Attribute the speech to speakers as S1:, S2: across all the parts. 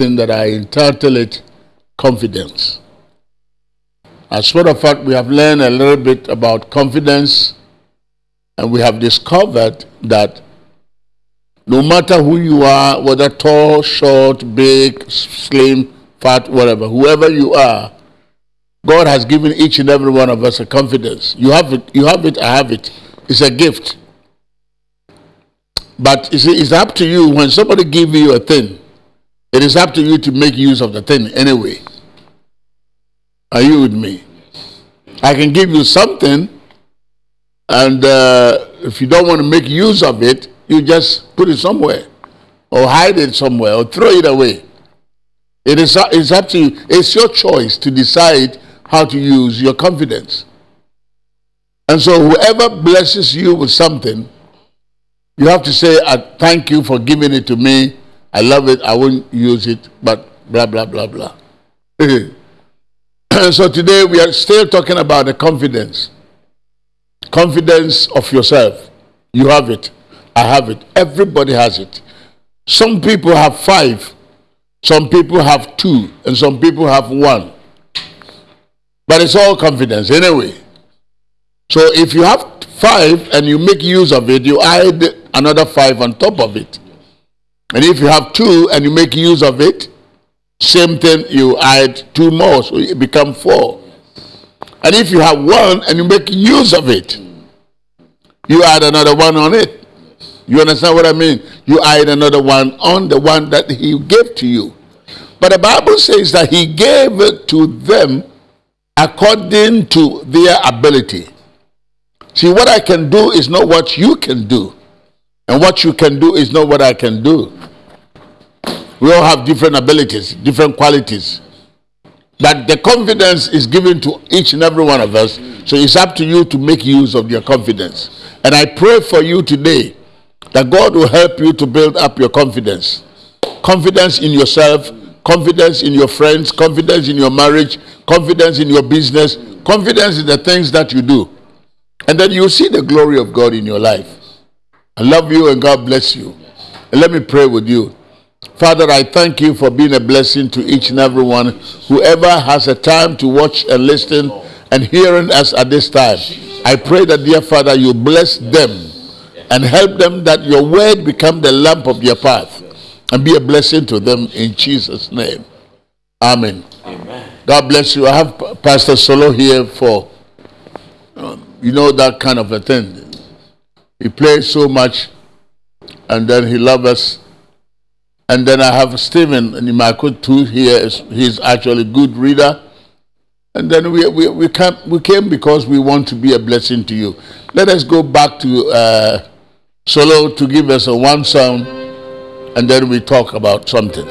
S1: thing that I entitled it Confidence. As a matter of fact, we have learned a little bit about confidence and we have discovered that no matter who you are, whether tall, short, big, slim, fat, whatever, whoever you are, God has given each and every one of us a confidence. You have it, you have it, I have it. It's a gift. But it's, it's up to you when somebody gives you a thing, it is up to you to make use of the thing anyway. Are you with me? I can give you something, and uh, if you don't want to make use of it, you just put it somewhere, or hide it somewhere, or throw it away. It is it's up to you. It's your choice to decide how to use your confidence. And so, whoever blesses you with something, you have to say, thank you for giving it to me. I love it. I won't use it, but blah, blah, blah, blah. so, today we are still talking about the confidence. Confidence of yourself. You have it. I have it. Everybody has it. Some people have five, some people have two, and some people have one. But it's all confidence anyway. So if you have five and you make use of it, you add another five on top of it. And if you have two and you make use of it, same thing, you add two more, so it become four. And if you have one and you make use of it, you add another one on it. You understand what I mean? You add another one on the one that he gave to you. But the Bible says that he gave it to them according to their ability. See, what I can do is not what you can do, and what you can do is not what I can do. We all have different abilities, different qualities. But the confidence is given to each and every one of us. So it's up to you to make use of your confidence. And I pray for you today that God will help you to build up your confidence. Confidence in yourself, confidence in your friends, confidence in your marriage, confidence in your business, confidence in the things that you do. And then you see the glory of God in your life. I love you and God bless you. And let me pray with you. Father, I thank you for being a blessing to each and every one. Whoever has a time to watch and listen and hearing us at this time, I pray that, dear Father, you bless them and help them that your word become the lamp of their path and be a blessing to them in Jesus' name. Amen. Amen. God bless you. I have Pastor Solo here for, um, you know, that kind of a thing. He plays so much and then he loves us. And then I have Stephen Nimako too here. He's actually a good reader. And then we, we, we, came, we came because we want to be a blessing to you. Let us go back to uh, Solo to give us a one song and then we talk about something.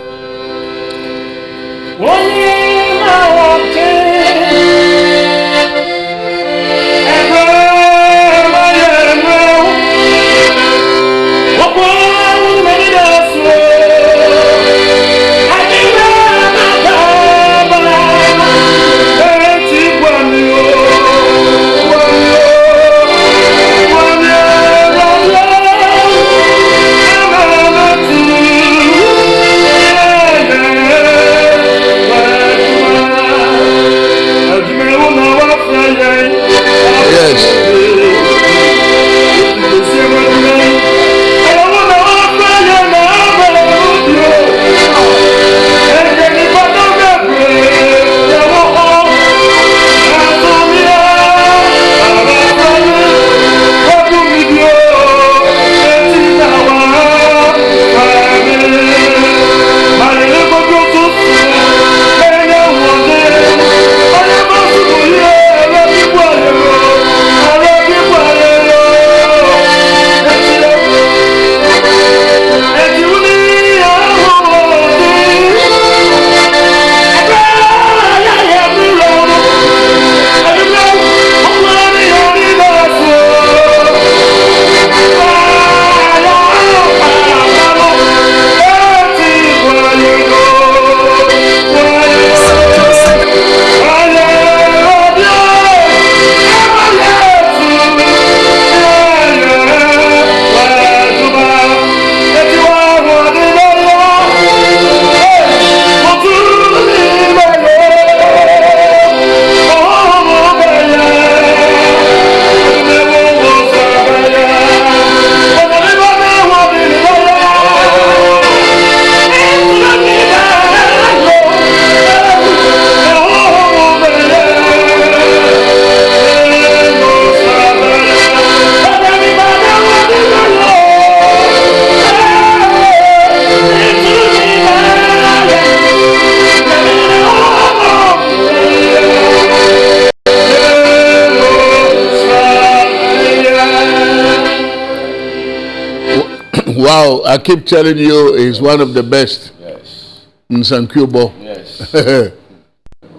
S1: I keep telling you, he's one of the best
S2: Yes.
S1: in Sankubo.
S2: Yes.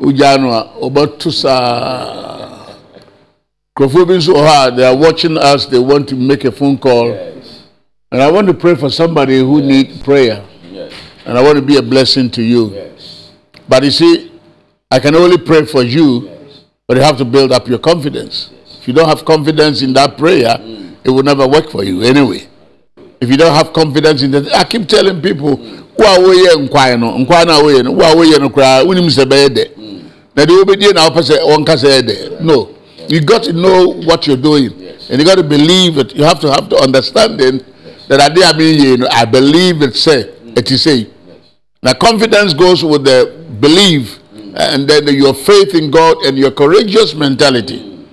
S1: Ujanwa, Obatu saa. Nkurɔfoɔ bi nso wɔ hɔ a they are watching us, they want to make a phone call.
S2: Yes.
S1: And I want to pray for somebody who need prayer.
S2: Yes.
S1: And I want to be a blessing to you.
S2: Yes.
S1: But you see, I can only pray for you,
S2: Yes.
S1: but you have to build up your confidence. If you don't have confidence in that prayer, mm. it will never work for you anyway. If you don't have confidence in that, I keep telling people, who are we nkwan no, nkwan na we no, who are we no kra, unim se be de. Na de obedie na opese won ka say de. No. You got to know what you're doing.
S2: Yes.
S1: And you got to believe it. You have to have the understanding that I mean you know, I believe it say it is say. Now, confidence goes with the belief and then your faith in God and your courageous mentality.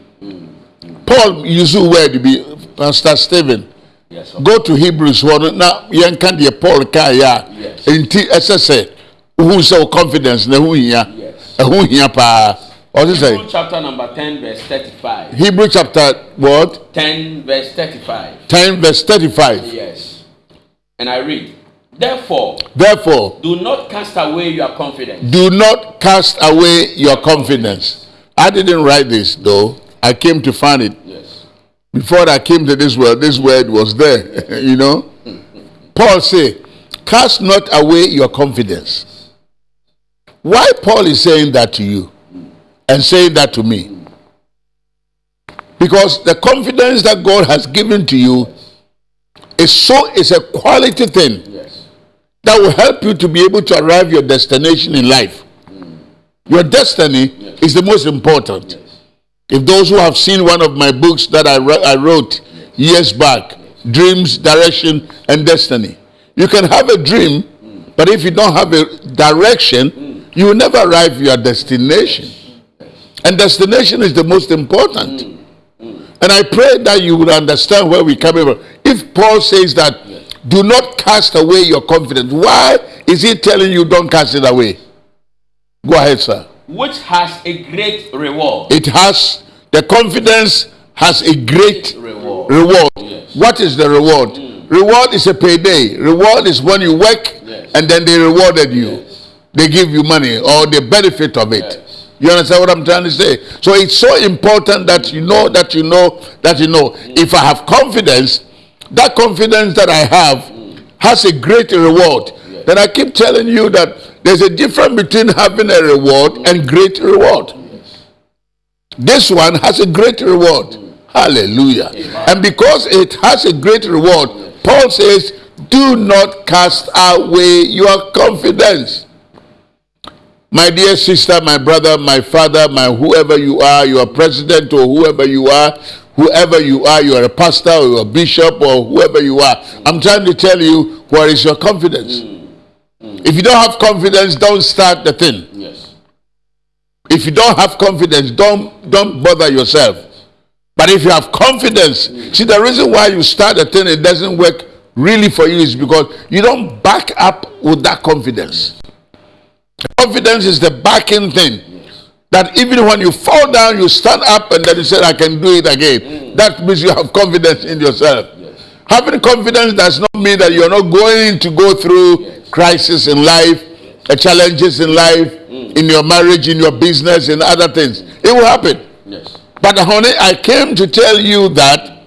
S1: Paul used the word to be Pastor Stephen.
S2: Yes.
S1: Go to Hebrews 1. Now, you can the Paul Kaya.
S2: Yes.
S1: Inti SSA. Who so confidence? Who here?
S2: Yes.
S1: Who here pa? What is
S2: Hebrew
S1: it?
S2: chapter number 10, verse 35.
S1: Hebrew chapter what?
S2: 10, verse 35.
S1: 10 verse 35.
S2: Yes. And I read, Therefore,
S1: Therefore,
S2: do not cast away your confidence.
S1: do not cast away your confidence. I didn't write this though. I came to find it.
S2: Yes.
S1: before I came to this world, this word was there, you know. Paul say, cast not away your confidence. Why Paul is saying that to you and saying that to me? Because the confidence that God has given to you is so is a quality thing
S2: Yes.
S1: that will help you to be able to arrive your destination in life. Mm. Your destiny is the most important. If those who have seen one of my books that I, I wrote years back, Dreams, Direction, and Destiny, you can have a dream, but if you don't have a direction, you will never arrive your destination. And destination is the most important. And I pray that you will understand where we're coming from. If Paul says that, do not cast away your confidence, why is he telling you don't cast it away? Go ahead, sir.
S2: Which has a great reward.
S1: It has, the confidence has a great
S2: Reward.
S1: reward.
S2: Yes.
S1: What is the reward? Hmm. Reward is a payday. Reward is when you work
S2: Yes.
S1: and then they rewarded you.
S2: Yes.
S1: They give you money or the benefit of it. You understand what I'm trying to say? So it's so important that you know that you know that you know. Hmm. If I have confidence, that confidence that I have hmm. has a great reward. Then I keep telling you that there's a difference between having a reward and great reward. This one has a great reward. Hallelujah. And because it has a great reward, Paul says, do not cast away your confidence. My dear sister, my brother, my father, my whoever you are, you are president or whoever you are, whoever you are, you are a pastor or a bishop or whoever you are. I'm trying to tell you where is your confidence. If you don't have confidence, don't start the thing.
S2: Yes.
S1: If you don't have confidence, don't don't bother yourself. But if you have confidence, see the reason why you start a thing it doesn't work really for you is because you don't back up with that confidence. Confidence is the backing thing. That even when you fall down, you stand up and then you say, I can do it again. Mm. That means you have confidence in yourself.
S2: Yes.
S1: Having confidence does not mean that you're not going to go through
S2: Yes.
S1: Crisis in life, uh, challenges in life, in your marriage, in your business, in other things. It will happen.
S2: Yes.
S1: But honey, I came to tell you that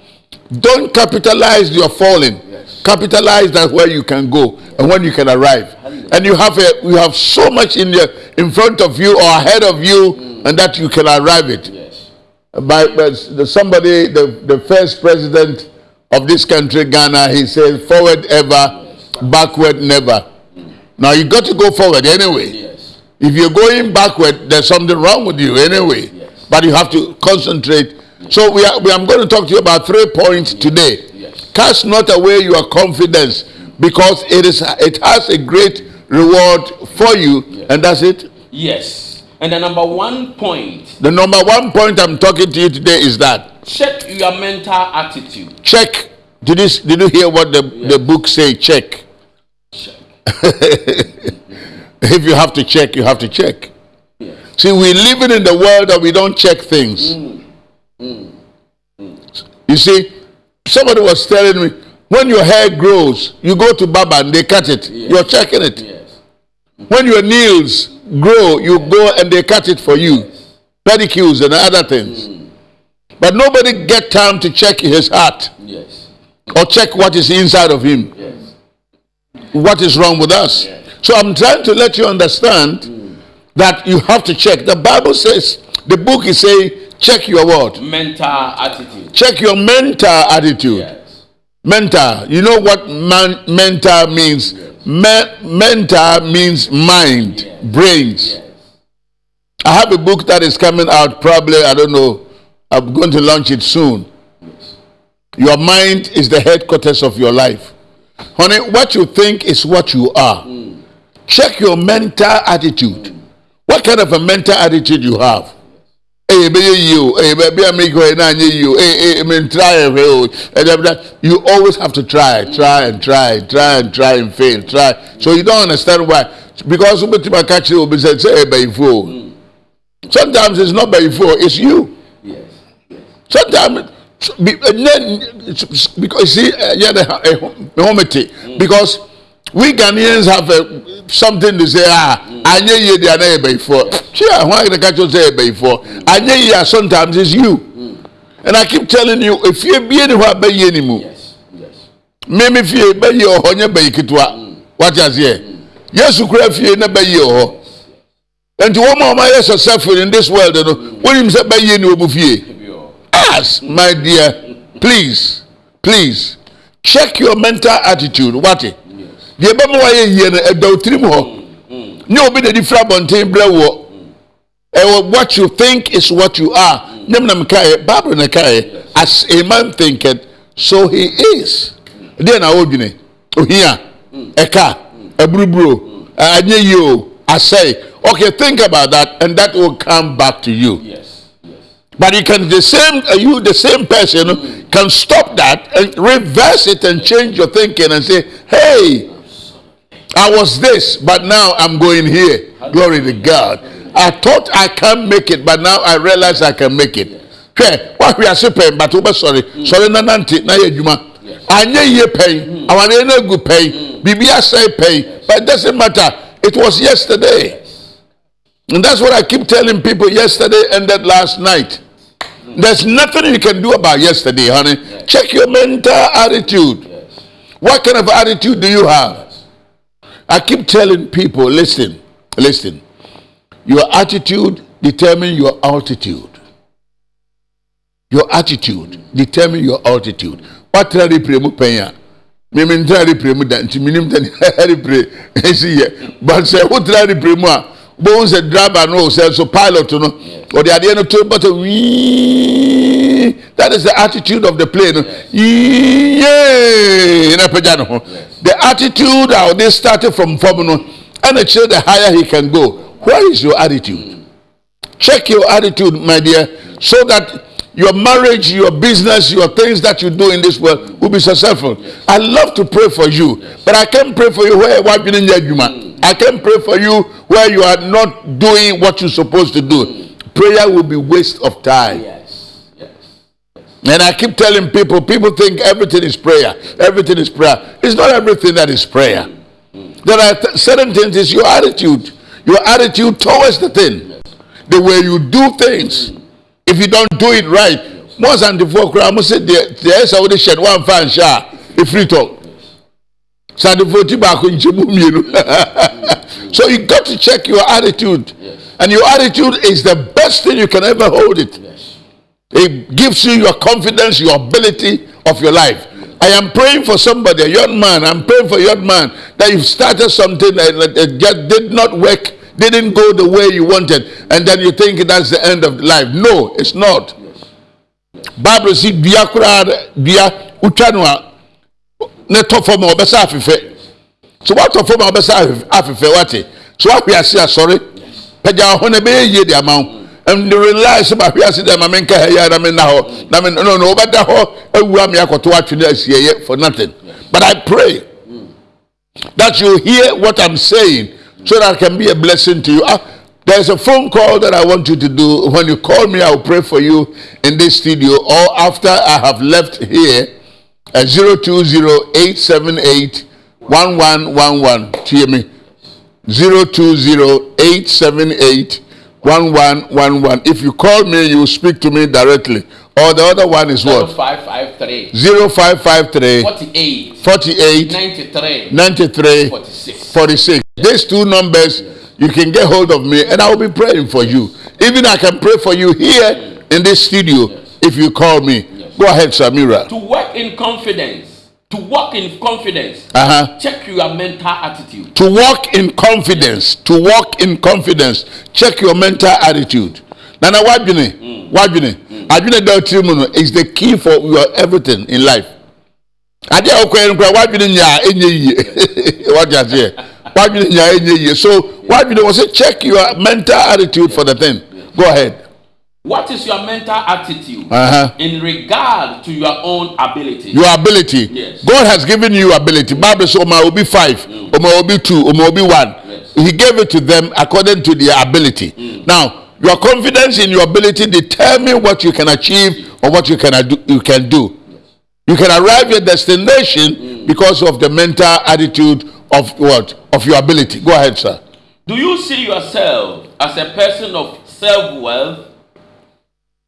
S1: don't capitalize your falling.
S2: Yes.
S1: Capitalize that where you can go and when you can arrive. And you have a you have so much in your in front of you or ahead of you, and that you can arrive it.
S2: Yes.
S1: By, by the, somebody, the, the first president of this country, Ghana, he said, forward ever, backward never. Now you got to go forward anyway.
S2: Yes.
S1: If you're going backward, there's something wrong with you anyway.
S2: Yes.
S1: But you have to concentrate. So we are, we, I'm going to talk to you about three points today.
S2: Yes.
S1: Cast not away your confidence because it is it has a great reward for you, and that's it.
S2: Yes. And the number one point,
S1: The number one point I'm talking to you today is that
S2: check your mental attitude.
S1: check. Did you did you hear what the, the book say? Check.
S2: Check.
S1: If you have to check, you have to check.
S2: Yes.
S1: See, we're living in the world that we don't check things. Mm. Mm. Mm. You see, somebody was telling me, When your hair grows, you go to Baba and they cut it.
S2: Yes.
S1: You're checking it.
S2: Yes.
S1: When your nails grow, you go and they cut it for you. Pedicures and other things. But nobody get time to check his heart
S2: Yes.
S1: or check what is inside of him.
S2: Yes.
S1: What is wrong with us? So I'm trying to let you understand that you have to check. The Bible says, the book is saying, check your what?
S2: Mental attitude.
S1: Check your mental attitude.
S2: Yes.
S1: Mental. You know what man, mental means? Me- mental means mind,
S2: Yes.
S1: brains.
S2: Yes.
S1: I have a book that is coming out probably, I don't know, I'm going to launch it soon. Your mind is the headquarters of your life. Honey, what you think is what you are. Check your mental attitude. What kind of a mental attitude you have? Eh, you, hey, baby, I make you, na nye you, hey, hey, I mean, try and fail. And then that- You always have to try, try and try, try and try and fail, try. So you don't understand why. Because somebody catch you, say, eh, hey. Hmm. Sometimes it's not by fool, it's you.
S2: Yes. Yes.
S1: Sometimes, be- and then, it's- because see, uh, yeah, the uh, humility. Because we Ghanaians have uh, something to say. Ah, anye ye di anaye before. Sure, why the catch you say before? Anye ye sometimes it's you. And I keep telling you, if you be anywhere, be ye anymore.
S2: Yes. Yes.
S1: Meme fie be ye oho nye be kitwa. What you say? Yesu kura fie na be ye oho. And to woman my successful in this world, no. When him say be ye ni omu fie. Ask, my dear, please, please, check your mental attitude. What? Deɛ ɛbɛma wayɛ yie no ɛda wo tirim hɔ nyɛ obi na di fira abɔnten brɛ wɔ ɛwɔ what you think is what you are. Mm. Na mekaeɛ bible na kaeɛ as a man thinketh so he is. Mm. Deɛ na wodwene ohia mm. ɛka aburuburo eh, anyɛ yie o asɛe okay think about that and that will come back to you.
S2: Yes.
S1: But you can the same uh, you the same person can stop that and reverse it and change your thinking and say, "Hey, I was this, but now I'm going here. Glory to God. I thought I can't make it, but now I realize I can make it." Okay, what we are saying, but wobɛ sɔre sɔre na nante na yɛ adwuma anyɛ yie pɛn awareɛ no agu pɛn biribi asɛe pɛn but it doesn't matter it was yesterday and that's what I keep telling people yesterday ended last night there's nothing you can do about yesterday, honey. Check your mental attitude.
S2: Yes.
S1: What kind of attitude do you have? I keep telling people, listen, listen. Your attitude determine your altitude. Your attitude determine your altitude. What try to pray mu penya? Me me try to pray mu da nti minim da ni. Esi ye. But say who try to pray mu a bo and driver no say so pilot no or the idea no to but uh, wee that is the attitude of the plane. Yeah, na pagya no ho. The attitude how they started from no and it show the higher he can go. Where is your attitude? Check your attitude, my dear, so that your marriage, your business, your things that you do in this world will be successful. I love to pray for you, but I can't pray for you where you didn't do. I can't pray for you where you are not doing what you're supposed to do. Prayer will be waste of time.
S2: Yes. Yes.
S1: And I keep telling people, people think everything is prayer. Everything is prayer. It's not everything that is prayer. There are th- certain things, it's your attitude. Your attitude towards the thing. The way you do things. If you don't do it right, more once and before, I must say, there's already shed one fan share. If you talk. So So you got to check your attitude.
S2: Yes.
S1: And your attitude is the best thing you can ever hold it.
S2: Yes.
S1: It gives you your confidence, your ability of your life. I am praying for somebody, a young man. I'm praying for a young man that you've started something that that- that just did not work, didn't go the way you wanted, and then you think that's the end of life. No, it's not. Bible says, ne tɔ fam a ɔbɛsa afefɛ." So watɔ fam a ɔbɛsa afefɛ wate. So wahwe ase asɔre. Pagya ho na ɛbɛyɛ yie de ama. And realize about where I see them, I mean, I mean, now, I mean, no, no, but the whole, I'm to watch you for nothing. But I pray that you hear what I'm saying so that can be a blessing to you. Ah, there's a phone call that I want you to do. When you call me, I'll pray for you in this studio or after I have left here. At 020-878-1111 tie me. 020-878-1111 if you call me you speak to me directly. Or the other one is what?
S2: 0553
S1: 0553
S2: 48
S1: 48
S2: 93
S1: 93
S2: 46.
S1: 46 these two numbers you can get hold of me and i will be praying for you. Even i can pray for you here in this studio if you call me go ahead samira.
S2: To work in confidence, to walk in confidence,
S1: uh-huh.
S2: check your mental attitude.
S1: to walk in confidence to walk in confidence check your mental attitude. Nana wadwene wadwene adwene da otiri mu no is the key for your everything in life. Adeɛ a ɔkɔ yɛn kora wadwene nyaa enye yie wadi aseɛ wadwene nyaa enye yie so wadwene wɔ sɛ check your mental attitude for the thing. Go ahead
S2: What is your mental attitude
S1: uh-huh.
S2: in regard to your own ability?
S1: your ability.
S2: Yes.
S1: god has given you ability. Mm. Bible say will be five mm. ọmọ be two ọmọ be one.
S2: Yes.
S1: he gave it to them according to their ability. Mm. Now your confidence in your ability determine what you can achieve or what you can do you can do. You can arrive your destination because of the mental attitude of what? Of your ability. Go ahead sir.
S2: Do you see yourself as a person of self wealth?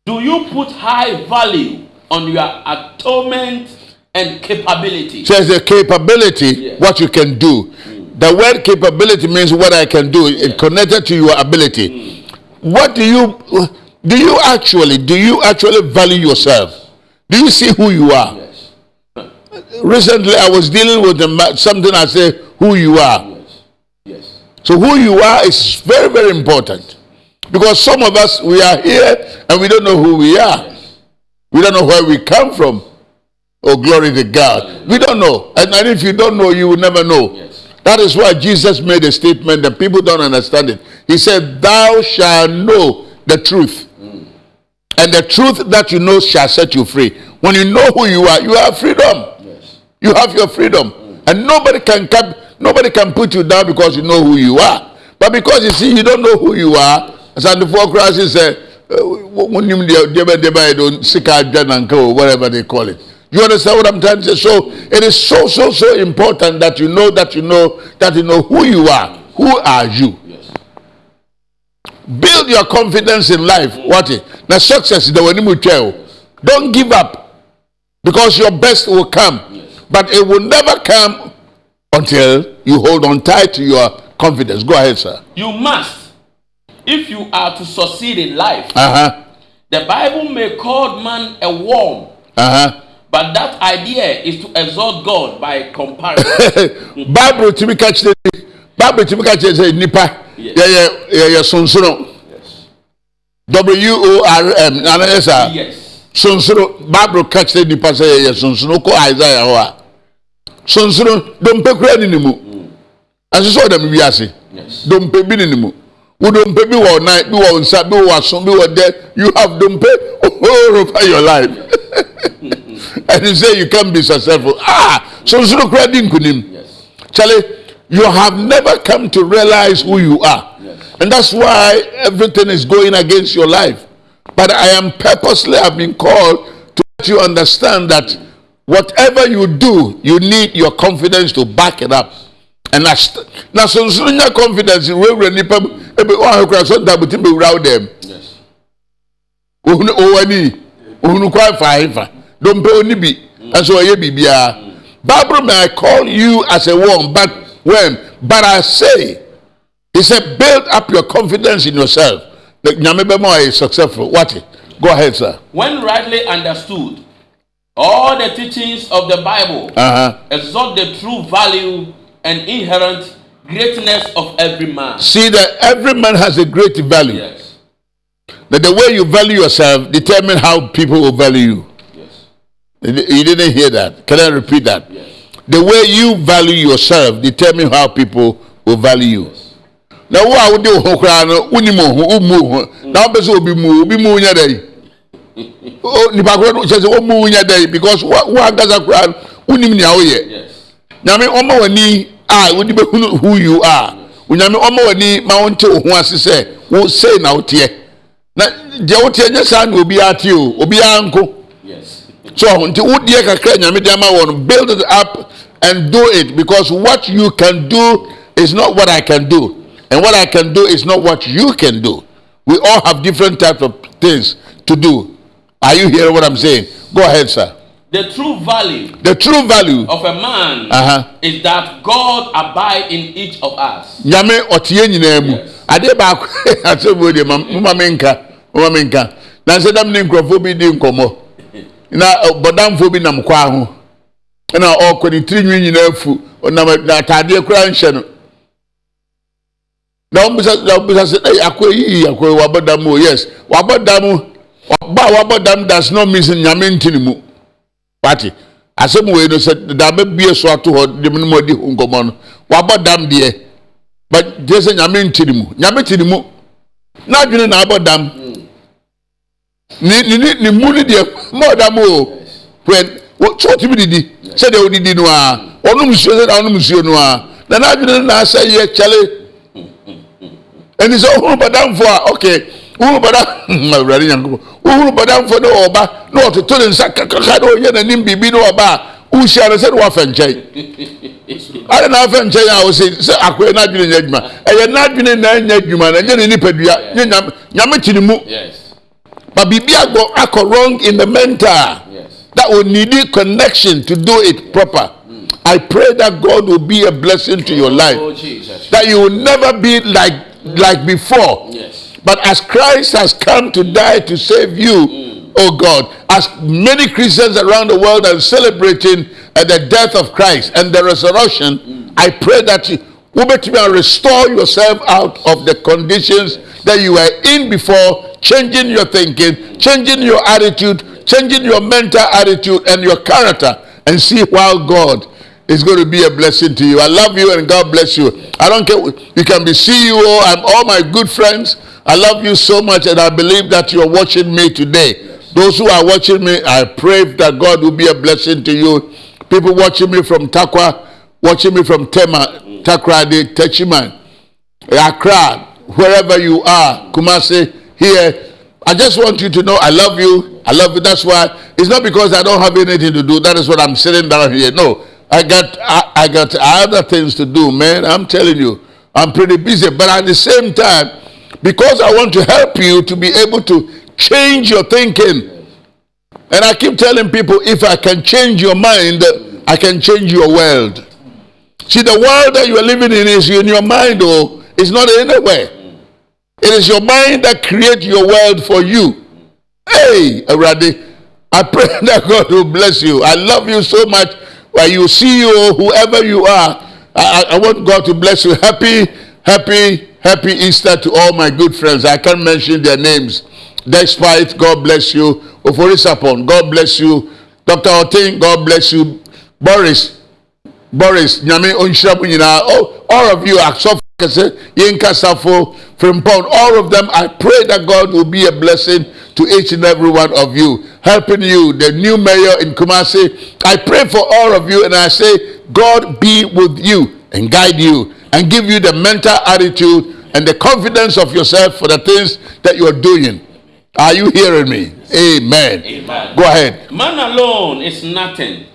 S2: Do you put high value on your atonement and capability?
S1: says the capability
S2: Yes.
S1: what you can do mm. the word capability means what i can do it connected to your ability mm. what do you do you actually do you actually value yourself do you see who you are
S2: Yes.
S1: recently i was dealing with ma- something i say who you are
S2: Yes. Yes.
S1: so who you are is very very important because some of us we are here and we don't know who we are. We don't know where we come from. Oh glory to god. We don't know. And, and if you don't know you will never know.
S2: Yes.
S1: that is why jesus made a statement that people don't understand it. He said thou shalt know the truth mm. and the truth that you know shall set you free. When you know who you are you have freedom.
S2: Yes.
S1: you have your freedom. Mm. And nobody can cap, nobody can put you down because you know who you are. But because you see you don't know who you are as and the four crosses say wonim deɛ deɛ bɛ deɛ bɛ yɛ do sika adwa nanka o whatever they call it. You understand what i'm trying to say? So it is so so so important that you know that you know that you know who you are. Who are you?
S2: Yes.
S1: build your confidence in life. What it na success da wani mu twɛ o don't give up because your best will come. But it will never come until you hold on tight to your confidence. Go ahead sir.
S2: You must, if you are to succeed in life.
S1: uh-huh
S2: The Bible may call man a worm,
S1: uh-huh
S2: but that idea is to exalt God by comparison.
S1: bible tumi ka kyerɛ ni bible tumi ka kyerɛ sɛ nipa
S2: Yes.
S1: yɛyɛ yɛyɛ sonsono
S2: yes.
S1: w o r m ana yɛ saa
S2: Yes.
S1: sonsono bible ka kyerɛ nipa sɛ yɛyɛ sonsono kɔ isaiah hɔ a sonsono dompe kura ni ne mu ɛnso sɛ ɔdam wiase
S2: Yes.
S1: dompe bi ni ne mu wo dompe bi wɔ nan bi wɔ nsa bi wɔ aso bi wɔ dɛ you have dompe all over your life and you say you can be successful ah sonsono kura di nkunim. Charlie, you have never come to realize who you are.
S2: Yes.
S1: And that's why everything is going against your life. But I am purposely have been called to let you understand that whatever you do, you need your confidence to back it up. And that's now so so your confidence we will nipa ebe wa hekura so da buti be wura dem.
S2: Yes.
S1: Ohunu owani ohunu kwa fa hefa. Don't pay oni bi. And so ye bibia. Bible may I call you as a one, but when but I say he said build up your confidence in yourself. Nyame bema is successful. What it? Go ahead, sir.
S2: When rightly understood, all the teachings of the Bible
S1: Uh-huh.
S2: exalt the true value and inherent greatness of every man.
S1: See that every man has a great value.
S2: Yes.
S1: That the way you value yourself determine how people will value you.
S2: Yes.
S1: You didn't hear that. Can I repeat that?
S2: Yes.
S1: The way you value yourself determine how people will value you. Na wo a wode wo ho koraa no wonim wo ho wommu wo ho na wopɛ sɛ obi mu wo, mu wo nyɛ dɛn O- nipa korɔ no sɛ wɔmmu wo nyɛ because wo wo ankasa koraa no wonim nea woyɛ nyame ɔma w'ani a wode bɛhunu who you are? Onyame ɔma w'ani ma wonte wo ho ase sɛ wo sei na woteɛ na deɛ woteɛ nyɛ saa na obiara te o obiara nko so nti wodeɛ kakra nyame de ama wɔ no build it up and do it because what you can do is not what i can do. And what i can do is not what you can do. We all have different types of things to do. Are you hearing what i'm saying? Go ahead sir
S2: The true value
S1: the true value.
S2: of a man
S1: Uh-huh.
S2: is that God abide in each of us.
S1: nyame ɔteɛ nyinaa mu. Adeɛ baako wɔ deɛ ma- moma me nka moma me nka. Na sɛ dam ne nkurɔfoɔ bi di nkɔmmɔ. Na bɔdamfoɔ bi nam kwaa ho. Ɛna ɔkɔ ne tiri nwi nyinaa afu ɔnam na ataadeɛ koraa nhyɛ no. Na ɔmbisa na ɔmbisa sɛ ɛy akɔ yi akɔ wabɔ dam o. Yes. Wabɔ dam ba a wabɔ dam does not mean nyame nti ne mu. Wate asɛm wei no sɛ dama bie so ato hɔ de mu no mu adi ho nkɔmmɔ no. Wabɔ dam deɛ. But gye sɛ nyame nti ne mu. Nyame ti ne mu. N'adwene na abɔ dam. Ne ne ne ne mu ne deɛ mɔ dam o. Pɛ wɔ tí o ti bi didi. Sɛdeɛ o didi no a ɔnum nsuo sɛdeɛ ɔnum nsuo no a na n'adwene na asɛ yɛ kyɛle ɛni sɛ ohun bɔdamfo a ok bɔdam awurade nyankopɔ ohun bɔdamfo ne ɔba na ɔtoto ne nsa kakaka na ɔyɛ n'anim biribi ne ɔba a uhyia no sɛde wafɛ nkyɛn ade na afɛ nkyɛn a ɔsɛ sɛ akɔyɛ n'adwene nyɛ adwuma ɛyɛ n'adwene na ɛnyɛ adwuma na ɛnyɛ ne nipadua nye nyame nyame ti ne mu
S2: Yes.
S1: but biribi akɔ akɔ wrong in the mental.
S2: Yes.
S1: that will need a connection to do it proper. Hmm. I pray that god will be a blessing to your oh, life.
S2: Oh Jesus.
S1: that you will never be like like before.
S2: Yes.
S1: But as christ has come to die to save you oh god as many christians around the world are celebrating uh, the death of christ and the resurrection i pray that you will restore yourself out of the conditions that you were in before changing your thinking changing your attitude changing your mental attitude and your character and see how god it's going to be a blessing to you. I love you and God bless you. I don't care. You can be CEO. I'm all my good friends. I love you so much and I believe that you're watching me today. Those who are watching me, I pray that God will be a blessing to you. People watching me from Tarkwa, watching me from Tema, Takoradi, Techiman, Accra, wherever you are, Kumasi, here. I just want you to know I love you. I love you. That's why it's not because I don't have anything to do. That is what I'm sitting down here. No, I got I, I got other things to do, man. I'm telling you, I'm pretty busy. But at the same time, because I want to help you to be able to change your thinking. And I keep telling people, if I can change your mind, I can change your world. See, the world that you are living in is in your mind, oh, it's not anywhere. It is your mind that creates your world for you. Hey, Aradi, I pray that God will bless you. I love you so much. While you see you, whoever you are, I- I want God to bless you. Happy, happy, happy Easter to all my good friends. I can't mention their names. Despite, God bless you. Ofori Sarpong, God bless you. Dr. Otin, God bless you. Boris, Boris, Nyame Onhyira mo nyinaa, oh, all, of you, Asofo Kese, Yinka Safo, Frimpong, all of them, I pray that God will be a blessing to each and every one of you, helping you, the new mayor in Kumasi. I pray for all of you and I say, God be with you and guide you and give you the mental attitude and the confidence of yourself for the things that you are doing. Are you hearing me? Amen.
S2: Amen.
S1: Go ahead.
S2: Man alone is nothing,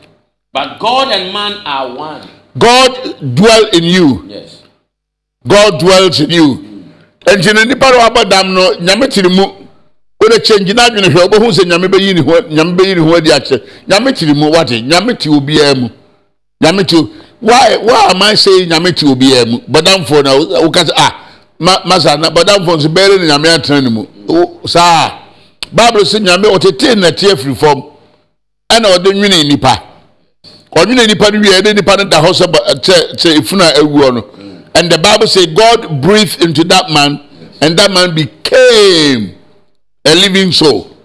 S2: but God and man are one.
S1: God dwell in you.
S2: Yes.
S1: God dwells in you. Nti na nipa no abɔ dam no nyame tiri mu wode kyɛngye n'adwene hwɛ wobɛhu sɛ nyame bɛyi ne ho nyame bɛyi ne ho adi akyerɛ nyame tiri mu wate nyame te obiara mu nyame te why why am I saying nyame te obiara mu bɔdamfoɔ na wo- woka sɛ ah ma masa na bɔdamfoɔ nso bɛyɛ ne nyame atena ne mu. Wo- saa bible sɛ nyame ɔtetee nnɛte afiri fam ɛna ɔde nwene nipa ɔnwene nipa no wie ɛde nipa no da hɔ sɛ sɛ sɛ and the bible say god breathed into that man and that man became a living soul.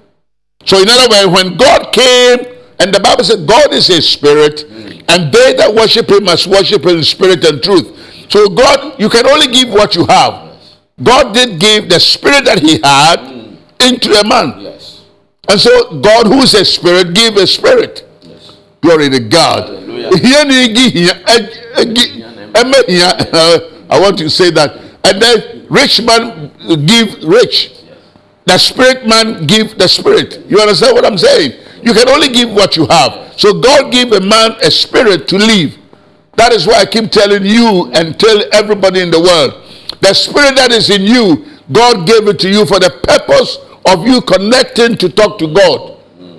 S1: So in other words when god came and the bible said god is a spirit and they that worship him must worship him in spirit and truth so god you can only give what you have god did give the spirit that he had into a man
S2: Yes.
S1: and so god who is a spirit gave a spirit
S2: Yes.
S1: Glory to God.
S2: Hallelujah.
S1: Here ni gi hia, eg- eh, egi- eme eh, hia. Eh, I want to say that. And then rich man give rich. The spirit man give the spirit. You understand what I'm saying? You can only give what you have. So God gave a man a spirit to live. That is why I keep telling you and tell everybody in the world the spirit that is in you, God gave it to you for the purpose of you connecting to talk to God.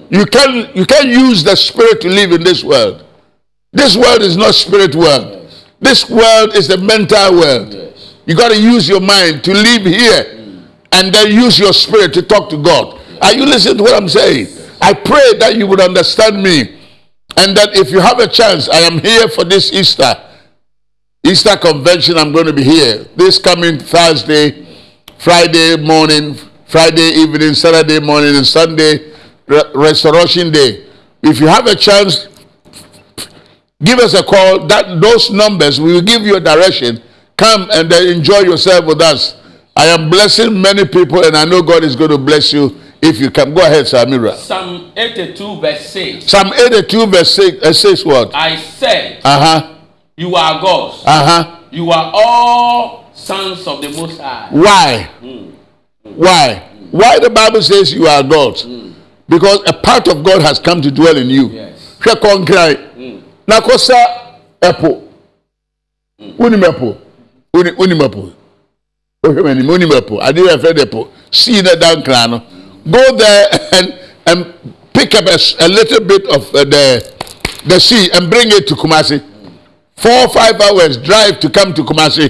S1: You can you can use the spirit to live in this world. This world is not spirit world. This world is the mental world. You got to use your mind to live here and then use your spirit to talk to God. Are you listening to what I'm saying? I pray that you would understand me and that if you have a chance, I am here for this Easter. Easter convention, I'm going to be here this coming Thursday, Friday morning, Friday evening, Saturday morning, and Sunday, Re- Restoration Day. If you have a chance, give us a call. That those numbers we will give you a direction. Come and enjoy yourself with us. I am blessing many people, and I know God is going to bless you if you come. Go ahead, Samira.
S2: Psalm 82, verse 6.
S1: Psalm 82, verse 6, uh, says what?
S2: I said,
S1: Uh huh.
S2: You are gods.
S1: Uh huh.
S2: You are all sons of the Most High.
S1: Why? Why? Why the Bible says you are God? Because a part of God has come to dwell in you.
S2: Yes.
S1: hwɛ kɔnkran na kɔsa ɛpo wonim ɛpo Woni- wonim ɛpo wohwɛ m'anim wonim ɛpo adeɛ yɛ fɛ de ɛpo sii na da nkran no go there and and pick up a, a little bit of uh, the the sea and bring it to Kumasi. Four or five hours drive to come to Kumasi.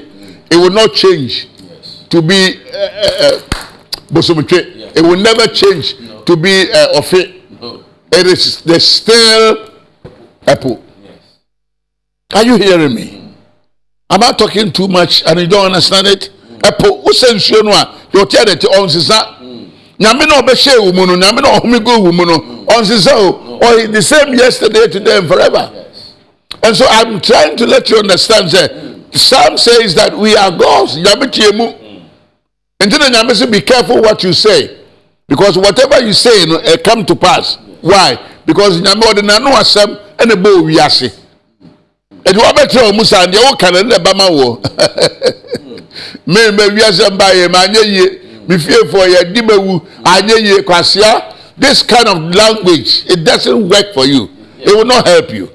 S1: It will not change
S2: Yes.
S1: to be uh, uh, uh, it will never change to be uh, ofe.
S2: No.
S1: it is the still apple
S2: Yes.
S1: are you hearing me? Am i talking too much and you don't understand it? Apple wosɛ nsuo no a yɛ ɔte adɛte ɔnsesa nyame na ɔbɛhyɛ wo mu no nyame na ɔhome gu wo mu no ɔnsesa o. Ɔyɛ the same yesterday today and forever.
S2: Yes.
S1: and so i'm trying to let you understand say psalm says that we are gods nyame tie mu. Nti na nyame say be careful what you say because whatever you say no it come to pass. Why? Because nyame ɔde n'ano asɛm ɛna bɔ owi ase ɛdi wɔbɛtɛ mu saa deɛ wɔka no ɛna ɛba ma wɔ mmɛn bɛ wiase mba yɛ ma anyɛ yie mi fie fo yɛ di ma wu. Yie kwasia this kind of language it doesn't work for you. It will not help you.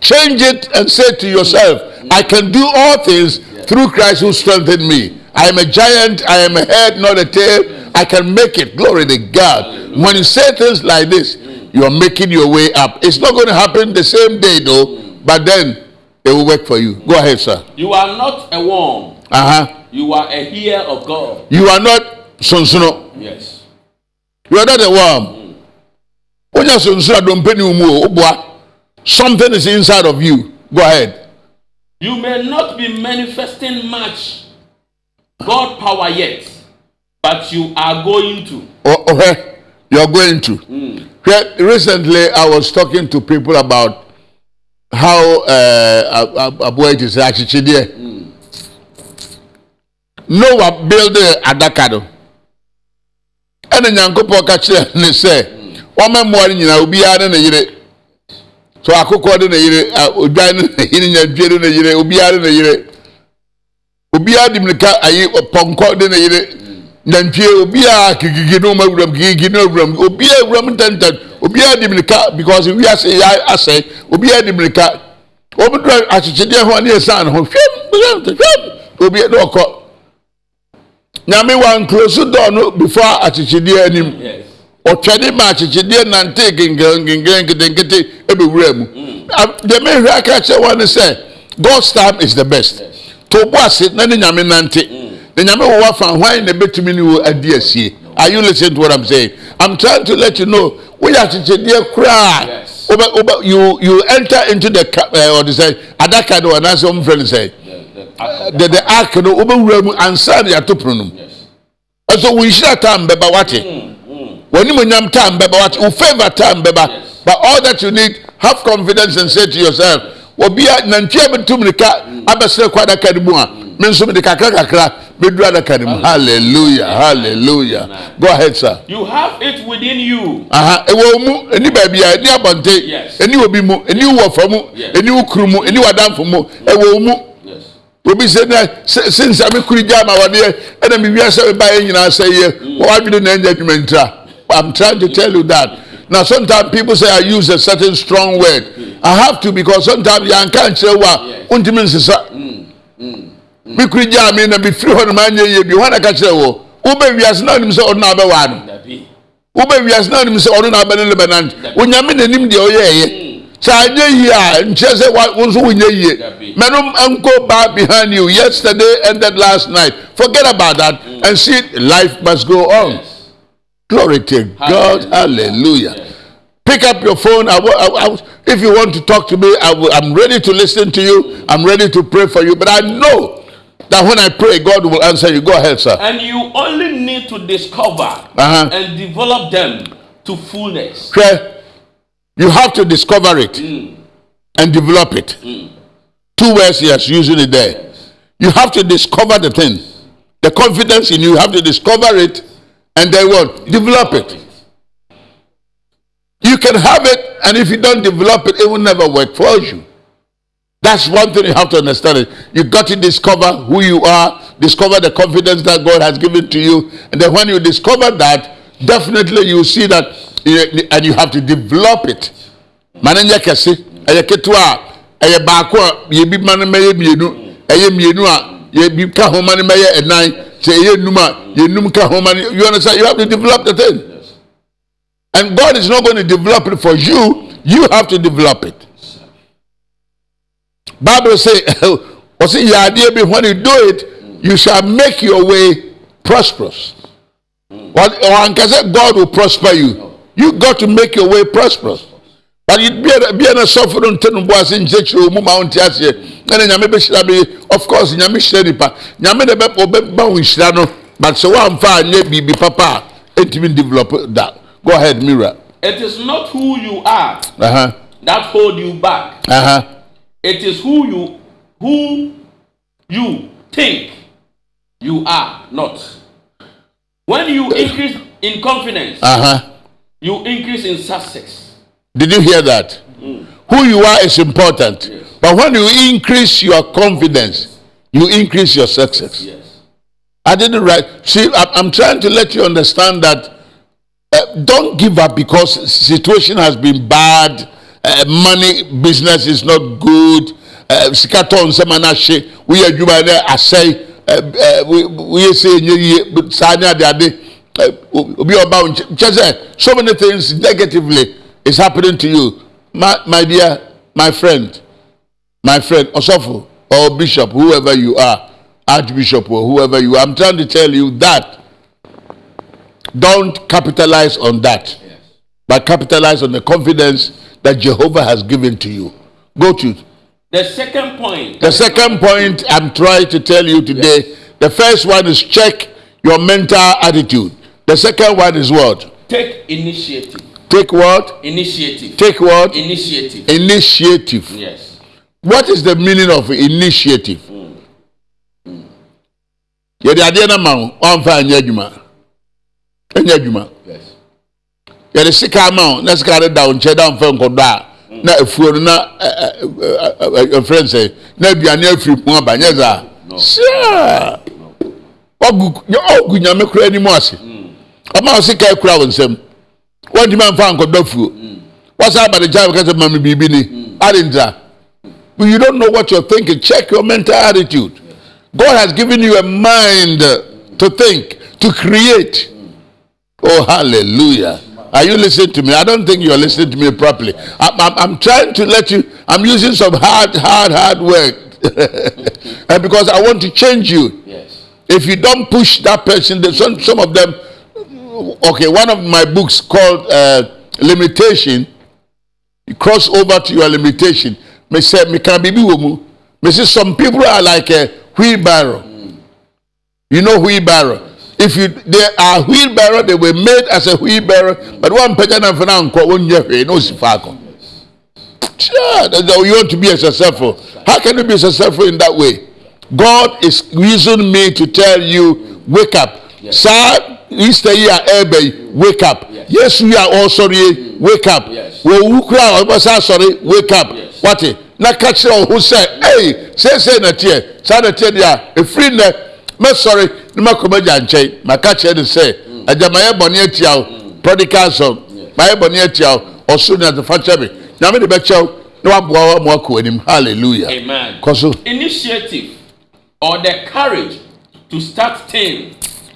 S1: Change it and say to yourself i can do all things through christ who strengthened me. I am a giant i am a head not a tail. I can make it. Glory to god. When you say things like this you are making your way up. It's not going to happen the same day though but then it will work for you. Go ahead sir.
S2: You are not a worm.
S1: uh-huh
S2: You are a heir of God.
S1: you are not sonsono
S2: Yes.
S1: you are not a worm wonya sonsono a dompe ni wo mu o woboa something is inside of you go ahead
S2: You may not be manifesting much God power yet, but you are going to.
S1: Oh, okay. You're going to. Re- Recently, I was talking to people about how uh, Abuja it is actually there. Noah built adaka no. ɛna nyankopɔn ka kyerɛ ne sɛ wɔma mmoa no nyinaa obiara ne ne yere. So akokɔ de ne yere odwan ne ne yere nyadwie de ne yere obiara ne ne yere. Obiara de mirika ayi pɔnkɔ de ne yere. Nantwie obiara kikiki ne ɔma wuram kikiki ne wuram obiara wuram ntɛntɛn. Obiara de mirika because wiase yɛ asɛ obiara de mirika. Wɔn dura akyekyedeɛ a ne yɛ san ho. Hwɛm hwɛm hwɛm obiara de ɔkɔ nyame wa nkloso dɔɔ no before akyekyedeɛ anim. Ɔtwɛne ma akyekyedeɛ nante gengengengen nketenkete ebewura mu. A- deɛ mehwɛ aka kyerɛ wɔn ne sɛ god's time is the best. To bo ase na ne nyame nante. Na nyame wɔ wafa hwan na ebetumi ne wo adi asie. Are you listening to what i'm saying? I'm trying to let you know woyɛ akyekyedeɛ koraa. You you enter into the ca- ɛɛ ɔde sɛ adaka anaasɛ wɔn fɛ no sɛ
S2: The
S1: ark no wobɛwura mu ansa na yɛato pono no mu. Ɛso wo nhyira time bɛba wate. W'animonyam time bɛba wate. Wo favor time bɛba
S2: Yes.
S1: but all that you need have confidence and say to yourself obia nantwie bɛtum nika abɛsrɛ kɔ adaka no mu a me nso mede kakra kakra bɛduru adaka no mu. Hallelujah. Hallelujah go ahead sir.
S2: You have it within you.
S1: aha ɛwɔ mu ɛni baabi a ɛni abɔnten ɛni obi mu ɛni wo wɔfa mu ɛni wo kuru mu ɛni w'adamfo mu ɛwɔ mu. Obi sɛ na sɛ sinsa mi kuri gya ma wɔdeɛ ɛna mi wia sɛ mi ba yɛ nyinaa sɛ yɛ wɔn adwene na ɛnyɛ adwuma ntira i'm trying to tell you that Now sometimes people say I use a certain strong word. I have to because sometimes you can't say what
S2: Yes.
S1: untimi nsesa. Me kuri gya me na me firi hɔ nom anyɛ yie bi hɔ na ka kyerɛ wɔ. Wobɛ wiase na onim sɛ ɔno na abɛwa no.
S2: Dabi.
S1: Wobɛ wiase na onim sɛ ɔno na abɛne ne bɛnante. Onyame n'anim deɛ ɔyɛ ɛyɛ. Sɛ anyɛ yie a nkyerɛ sɛ wa- wo nso wonyɛ yie. Mɛnom nko back behind you. Yesterday ended last night. Forget about that and see life must go on.
S2: Yes.
S1: Glory to God. Hallelujah.
S2: Yes.
S1: Pick up your phone. I, I, I, if you want to talk to me, I, I'm ready to listen to you. I'm ready to pray for you. But I know that when I pray, God will answer you. Go ahead, sir.
S2: And you only need to discover
S1: Uh-huh.
S2: and develop them to fullness.
S1: Okay? You have to discover it hmm. and develop it. Hmm. Two words he has using it there. You have to discover the thing. The confidence in you, you have to discover it and then what? Develop it. You can have it, and if you don't develop it, it will never work for you. That's one thing you have to understand. It. You got to discover who you are, discover the confidence that God has given to you, and then when you discover that, definitely you see that, and you have to develop it. Mananya kɛse, ɛyɛ ketewa a, ɛyɛ baako a yɛbi ma no mɛyɛ mmienu, ɛyɛ a yɛbi ka ho ma no mɛyɛ ɛnan, sɛ ɛyɛ num a yɛnum. You understand? You have to develop the thing. And God is not going to develop it for you. You have to develop it. Bible say, say, your idea when you do it, you shall make your way prosperous. Or, or God will prosper you. You got to make your way prosperous. But you be a be a suffering to no boss in church room mount as ye. And nyame be shira be of course nyame shira nipa. Nyame de be obe ba wo shira no. But so one fa nye bibi papa entimi develop that. Go ahead, Mira.
S2: It is not who you are
S1: Uh-huh.
S2: that hold you back.
S1: Uh-huh.
S2: It is who you who you think you are not. When you increase in confidence,
S1: Uh-huh.
S2: You increase in success.
S1: Did you hear that? Who you are is important.
S2: Yes.
S1: But when you increase your confidence, you increase your success.
S2: Yes.
S1: I didn't write. See, I'm, trying to let you understand that uh, don't give up because situation has been bad. Uh, money business is not good. Uh, Sikaton semanashe. We are juba there. I say. Uh, uh, we we say sanya. Uh, Eh, obi oba wo nkyɛ- nkyɛ so many things negatively is happening to you my my dear my friend my friend Osofo or Bishop, whoever you are, Archbishop or whoever you are, I'm trying to tell you that don't capitalize on that,
S2: Yes.
S1: but capitalize on the confidence that Jehovah has given to you. Go to
S2: The second point.
S1: the second point I'm trying to tell you today. The first one is check your mental attitude. The second one is what?
S2: Take initiative.
S1: Take what?
S2: Initiative.
S1: Take what?
S2: Initiative.
S1: Initiative.
S2: Yes.
S1: What is the meaning of initiative? Yɛde adeɛ no ma wo, ɔmfa anyɛ adwuma. Ɛnyɛ adwuma.
S2: Yes.
S1: Yɛde sika ama wo, na sika da wo nkyɛn na ɔmfa nkɔdɔ a, na afuo no na ɛ- ɛ- ɛ- ɛ- ɛfrɛ no sɛ, na aduane afiri mu aba, nyɛ saa? Sure. Ɔgu nyame kora anim ase. Ɔma sika akura wo nsam. Wɔntumi amfa nkɔdɔ afuo. Wɔsan aba ne nkyɛn abɛka sɛ, "Ma me biribi hmm. ni." Adentira. But you don't know what you're thinking. Check your mental attitude. God has given you a mind to think, to create. Oh, hallelujah. Are you listening to me? I don't think you're listening to me properly. I'm, I'm, I'm trying to let you, I'm using some hard, hard, hard work. and because I want to change you.
S2: Yes.
S1: If you don't push that person, there's some, some of them, okay, one of my books called uh, Limitation, you cross over to your limitation. Me say, me can be womu. Me say, some people are like a wheelbarrow. You know wheelbarrow. If you they are wheelbarrow, they were made as a wheelbarrow, but one person and for now, one year, no sifako. Sure, that's how you want to be successful. How can you be successful in that way? God is using me to tell you, wake up.
S2: Yes.
S1: Sir, Easter year, Ebe, wake up.
S2: Yes.
S1: Yes, we are all sorry, wake up.
S2: Yes.
S1: Wo wukura ọba sa sorry, wake up.
S2: Yes.
S1: Wate, na ka kyerɛ ɔho sɛ, hey, sɛsɛ na teɛ, saa na teɛ deɛ a, efiri nnɛ, mɛsɔre, ne makɔ m'agya nkyɛn, maka kyerɛ no sɛ, agyamayɛ bɔne atia wo, prodigal son, mayɛ bɔne atia wo ɔsoro ne adefa kyɛ me nyame de bɛkyɛ wo na waboa wo ma wakɔ anim halleluya
S2: Amen.
S1: kɔ so
S2: Initiative or the courage to start things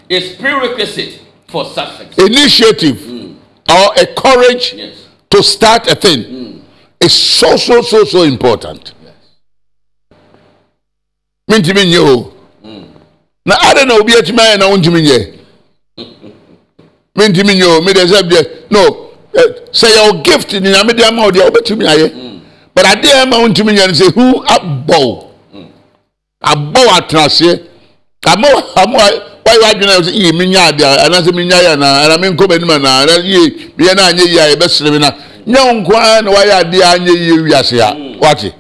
S2: is prerequisite for success.
S1: initiative or a courage
S2: Yes.
S1: to start a thing is so so so so important. Mentumi nyɛ o. Na ade na obi atumi ayɛ na wontumi nyɛ mentumi nyɛ o mede sɛ deɛ no eh, sɛ yɛwo gift ne nyame de ama wo deɛ wobɛtumi ayɛ but adeɛ ama wontumi nyɛ no sɛ hu abɔ wo abɔ wo atenaseɛ ama wo- ama wo- wayɛ w'adwene a sɛ yie menya adeɛ anaasɛ menya yɛ anaa anaa menkɔ m'anim anaa anaa yie meyɛ no anyɛ yie a yɛbɛsere me na. Nyɛ wo nko ara na wayɛ adeɛ a anyɛ yie wiase a wate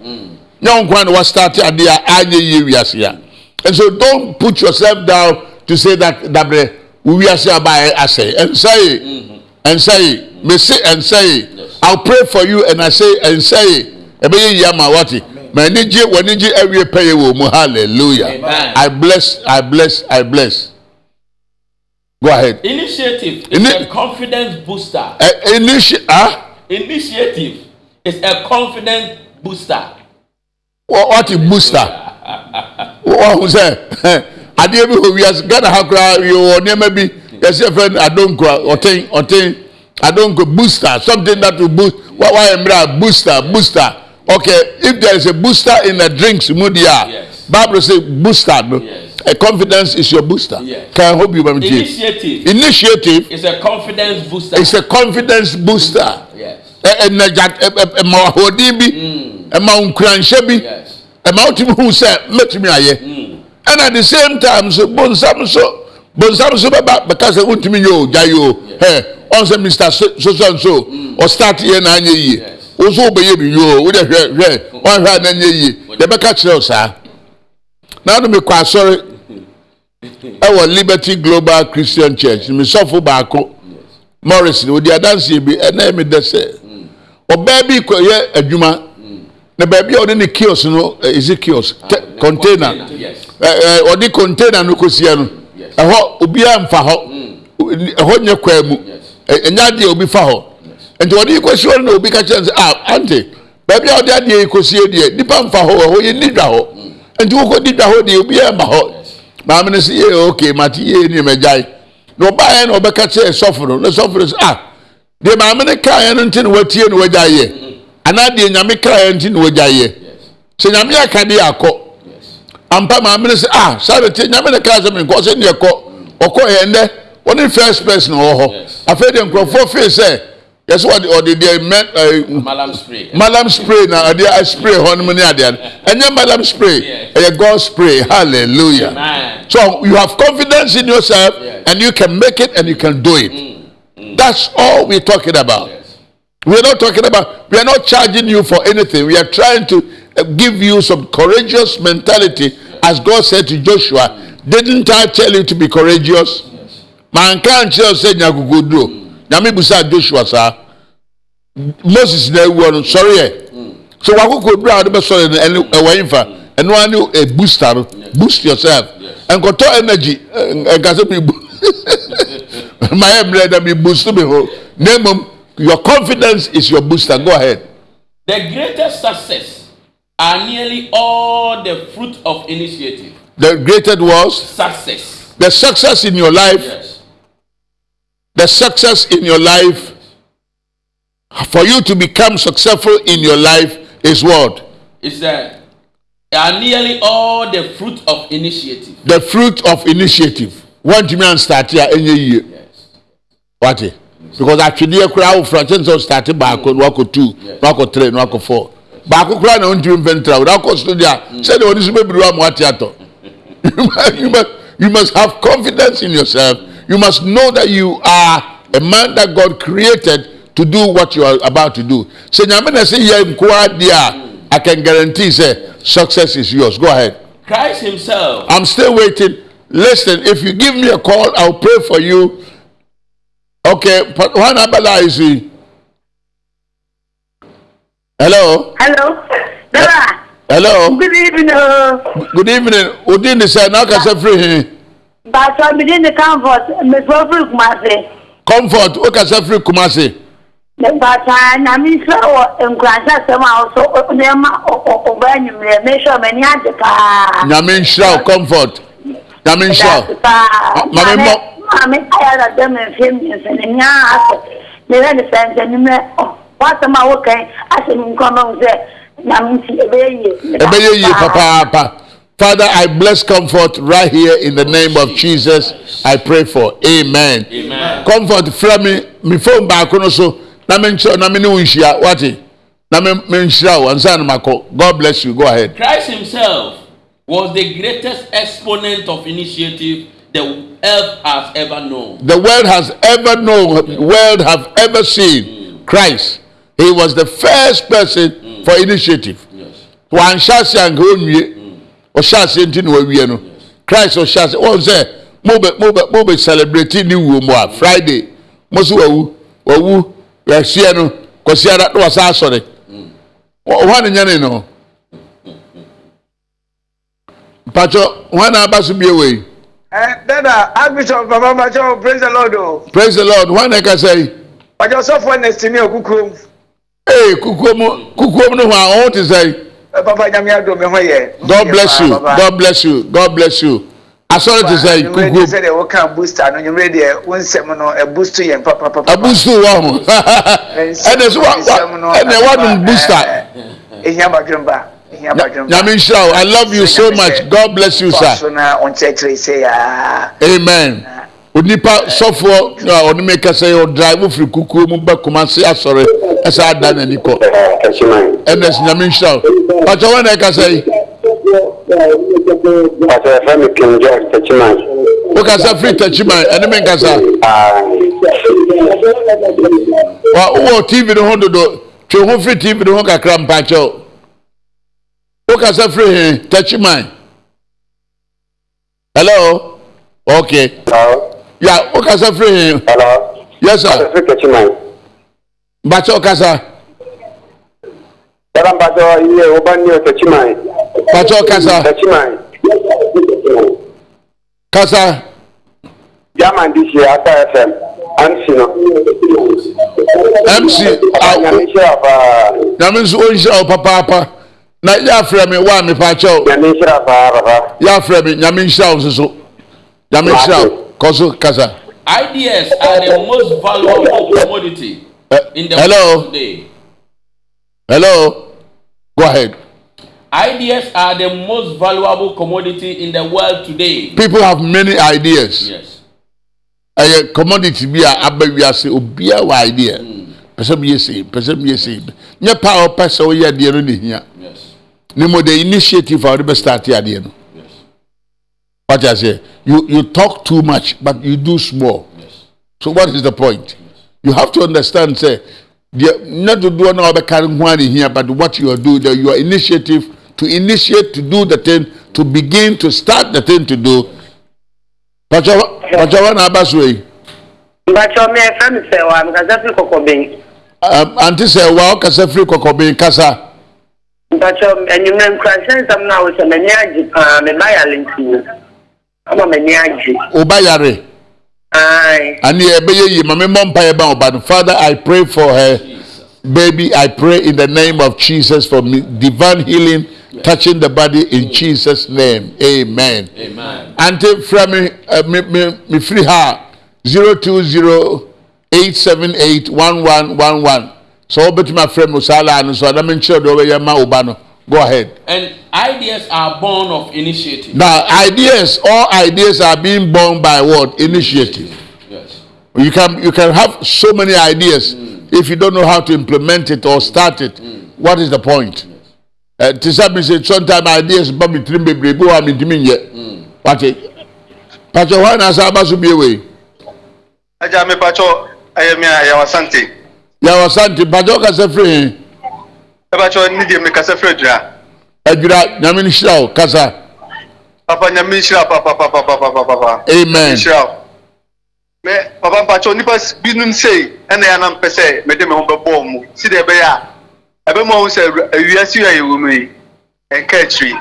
S1: nyɛ wo nko ara na wastarte adeɛ a anyɛ yie wiase a and so don't put yourself down to say that dabrɛ wo wiase aba asɛe ɛnsa ye mese ɛnsa ye i'll pray for you and i say ɛnsa ye ɛbɛyɛ yie ama wate ma ani gye w'ani gye awie pɛyɛ wɔ mu hallelujah. I bless i bless i bless go ahead.
S2: Initiative is
S1: Ini-
S2: a confidence booster.
S1: ɛ initi ah?
S2: Initiative is a confidence booster.
S1: wɔ ɔte booster? Wɔn sɛ adeɛ bi wɔ wiase. Ghana ha koraa yɛwɔ nneɛma bi. Yɛsɛ fɛ no adonkora ɔten ɔten adonko booster. Something that will boost. Wa wa yɛ mmerɛ a booster booster? Okay if there is a booster in the drinks mu di a bible say booster no?
S2: Yes.
S1: A confidence is your booster.
S2: Yes.
S1: can i hope you mam tie
S2: Initiative.
S1: Initiative
S2: is a confidence booster.
S1: is a confidence booster.
S2: Yes.
S1: ɛnɛgya ɛma ahoɔden bi ɛma nkuranhyɛ bi
S2: Yes.
S1: ɛma wotumi hu sɛ mɛtumi ayɛ. Ɛna at the same time so bonsam so bonsam so bɛba bɛka sɛ wontumi nyɛ o gya yi o. Ɛ ɔn sɛ mr so so so and so ɔstart yɛ na anyɛ yie
S2: Yes.
S1: wo nso wobɛyɛ bi yie o wode hwɛ hwɛ ɔnhwɛ a na anyɛ yie yɛbɛka kyerɛ wo saa na no mekɔ asɔre ɛwɔ liberty global christian church mesɔfo baako morris odi adanseɛ bi ɛna ɛmi dɛ sɛ ɔbaa bi kɔyɛ adwuma na baabi a ɔde ne kiosk no ɛ isi kiosk? Tɛ container.
S2: Yes.
S1: ɛ ɛ ɔde container no kɔsia no ɛhɔ obiara nfa hɔ ɛhɔ nyɛ kwan mu
S2: Yes.
S1: ɛ ɛnyɛ adeɛ obi fa hɔ nti ɔde yi kɔsi hɔ no na obi ka kyerɛ no sɛ ah ante baabi a ɔde adeɛ yi kɔsie deɛ nipa nfa hɔ ɛhɔ yɛ ni dwa hɔ nti wokɔ di dwa hɔ deɛ obiara ma hɔ maame no sɛ yɛ ok mate yɛ ni ɛmɛ gyae na ɔbaa yɛn na ɔbɛka kyerɛ sɔfo no na sɔfo no sɛ ah deɛ maame no kaa yɛn no nti na watie na wagya yɛ anaa deɛ nyame kaa yɛn nti na wagya yɛ sɛ nyame aka deɛ akɔ. Ampa maame no sɛ ah saa de tie nyame no kaa sɛ menkɔ sɛ neɛ kɔ ɔkɔ yɛ ndɛ ɔne first person wɔ hɔ. Afei deɛ nkurɔfoɔ fee sɛ yɛsɛ ɔde ɔde deɛ mɛ
S2: Malam spray.
S1: malam spray na ɔde a spray hɔ nom ne adeɛ no ɛnyɛ malam spray
S2: Yes.
S1: Uh, ɛyɛ god spray hallelujah
S2: Amen.
S1: so you have confidence in yourself
S2: Yes.
S1: and you can make it and you can do it mm. Mm. that's all we're talking about
S2: Yes.
S1: we're not talking about, we are not charging you for anything. We are trying to uh, give you some courageous mentality. As God said to Joshua, didn't I tell you to be courageous? Man can't tell say nyakukudo. Mm. Nyame busa Joshua sa. Moses na ewu no sorry eh. So wakukudo a de be sorry no ene ewa infa. Eno ani a booster no. Boost yourself. Koto energy. Enka se mi bu- my emre that me boost me ho. 'em, your confidence is your booster. Go ahead.
S2: The greatest success are nearly all the fruit of initiative.
S1: The greatest was
S2: Success.
S1: the success in your life.
S2: Yes.
S1: The success in your life. For you to become successful in your life is what?
S2: Is that are nearly all the fruit of initiative.
S1: The fruit of initiative. Me and start here any year.
S2: Yes.
S1: What? it? Because atwedeɛ koraa wofra kyɛn sɛ start baako na wakɔ two na wakɔ three na wakɔ four baako koraa na wontumi mfɛntra wo na wakɔ studio a sɛdeɛ wɔde so bɛbiri wa ma wate atɔ you must, you must you must have confidence in yourself you must know that you are a man that God created to do what you are about to do sɛ nyame na sɛ yɛ nkoa deɛ a I can guarantee say success is yours go ahead
S2: Christ Himself
S1: I'm still waiting. Listen, if you give me a call, I'll pray for you. Okay, but one abala is he? Hello,
S3: Hello. Dora.
S1: hello.
S3: Good evening.
S1: Good evening. Udin say now can say free him.
S3: Pastor Bidin the comfort. Me for free kumase.
S1: Comfort. O can say free Kumasi.
S3: Mebataa nyame nhyira wɔ nkurahyɛ asɛm a ɔso nneɛma ɔbaa nwummerɛ mehwɛ m'ani agye paa
S1: nyame nhyira wo comfort nyame nhyira wo
S3: Daase paa
S1: Maame
S3: maame
S1: mmɔ-
S3: maame ayɛ dada ma mfie mmiɛnsa na nyaa asɛ meyɛ ne sɛ nsɛnimɛ wasɛm a wokan ahyɛ me nkɔmɔ ho sɛ nyame nti ɛbɛyɛ yie
S1: ɛbɛyɛ yie papaapa father i bless comfort right here in the name of jesus. I pray for. Amen.
S2: Amen.
S1: comfort from me me phone baako no so na me nkyerɛ na me nhyia wate na me me nhyira wo. Ansa na makɔ. God bless you. Go ahead.
S2: Christ himself was the greatest exponent of initiative the earth has ever known.
S1: the world has ever known world have ever seen mm. christ. He was the first person mm. for initiative.
S2: Yes.
S1: Ɔhyɛ ase nti na wawie no christ ɔhyɛ ase wɔn sɛ mobe mobe mobe celebrate ne wuo mu a friday. Mo so wawu wawu yɛhyia no kɔsi ara na wɔsa asɔre. Wɔn ne nyɛ ne no. Mpatsɔ wɔn na aba so bie wei.
S4: Eh, dada archbishop baba macho praise the lord o.
S1: Praise the lord. Wɔn na kasa yi.
S4: Ọjọ sọfọ nẹsì ní okukurom.
S1: Ee kukuo mu kukuo mu no hɔ a wɔn ti sɛ
S4: ẹ papa nyame adum mi ho yẹ.
S1: god bless you. God bless you. God bless you. Asɔre ti sɛ
S4: nyumire
S1: kukuo
S4: de
S1: mu.
S4: sẹ de o kan booster. No nyumire de o nsẹm no ẹ boost yẹn papapapa.
S1: abusu wɔ ho ɛna so wa wa ɛna wadum booster.
S4: ehia badwemba ehia badwemba.
S1: nyame nhyira wo i love you so much. God bless you sir.
S4: So na ɔnkyerɛkyerɛ sɛ yaa.
S1: amen. Onipa sɔfoɔ a ɔne me kasa yi ɔdrive firi kukuo mu bɛ kumase asɔre ɛsɛ ada n'ani kɔ ɛna si nyame nhyira wo pàtó wɔn na ɛkasa yi
S5: Pastor Femi King George Techiman.
S1: wokasa firi takyiman ɛne me nkasa wa wowɔ tv no ho dodo. Twe ho firi tv no ho kakra mpakyɛw wokasa firi he takyiman hello? Okay
S5: Hello.
S1: ya wokasa firi he
S5: Hello.
S1: yes sir Mpakyɛw kasa.
S5: Dara mpacho iye obani o Techiman.
S1: mpakyɛw kasa.
S5: Techiman.
S1: kasa.
S5: Yaman year Ata FM. MC no.
S1: mc awo nyame nso ɔnhyira wo papaapa na yɛafrɛ me wa me pakyɛw
S5: Nyame nhyira paa papa.
S1: yɛafrɛ me nyame nhyira wo nso so nyame nhyira wo kɔ so kasa
S2: Ideas are the most valuable commodity.
S1: Eh,
S2: in the
S1: hello? hello? Go ahead.
S2: Ideas are the most valuable commodity in the world today.
S1: people have many ideas.
S2: Yes.
S1: ɛyɛ commodity bi a aba wiase obiara wɔ idea. Yɛ sei pɛsɛ mi yɛ sei nyɛ pa a ɔpɛ sɛ ɔyɛ adeɛ no ne hia.
S2: Yes.
S1: ne mo the initiative a ɔde bɛ start adeɛ no.
S2: Yes.
S1: what I say you you talk too much but you do small.
S2: Yes.
S1: so what is the point you have to understand say deɛ nyɛ dodoɔ na ɔbɛka ho a ne hia but what you are doing the your initiative to initiate to do the thing to begin to start the thing to do. Pàtó pàtó wọn na aba so yi.
S3: mbakyɛ me ɛfrɛ me sɛ wa mekasa firi kɔkɔbɛn
S1: um, ante sɛ wa ɔkasa firi kɔkɔben kasa
S3: mbakyɛ anwummerɛ nkurahyɛ nsɛm no a wo sɛ m'ani agye paa meba yale nti no ama m'ani agye
S1: ɔba yare
S3: ae
S1: ani ɛbɛyɛ yie maame mmɔ mpa yɛ ba ɔba no father i pray for her.
S2: Jesus.
S1: baby i pray in the name of jesus for me, divine healing touching the body in jesus name. Amen.
S2: Amen.
S1: ante fira mi ɛ uh, mi mi mi firi ha zero two zero eight seven eight one one one one. Sɛ ɔbɛtumi afrɛ mi saa laa no so adama nkyerɛ deɛ ɔbɛyɛ ma ɔba no go ahead.
S2: And ideas are born of initiative.
S1: Now, ideas, all ideas are being born by what? Initiative.
S2: Yes.
S1: You can you can have so many ideas if you don't know how to implement it or start it. What is the point? Uh, to some say sometimes ideas but between baby go am intimi nye. What it? Pacho why na sa ba so be we?
S6: agya mepatwɔ ɛyɛ me a yɛwɔ asante
S1: Ya wasante pacho ka se free
S6: mepatwɔ ne deɛ mekasa frɛ adwira
S1: adwira nyame ni hira wo kasa.
S6: papa nyame nhyira papapapapapapa
S1: Amen.
S6: nhyira wo me papa mpatwɔ nnipa s- binom sei ɛna yɛ anam pɛ sɛ mede me ho bɛbɔɔ mu si deɛ ɛbɛyɛ a ɛbɛma wo sɛ awura- awiase a yɛwɔ mu yi ɛnka akyiri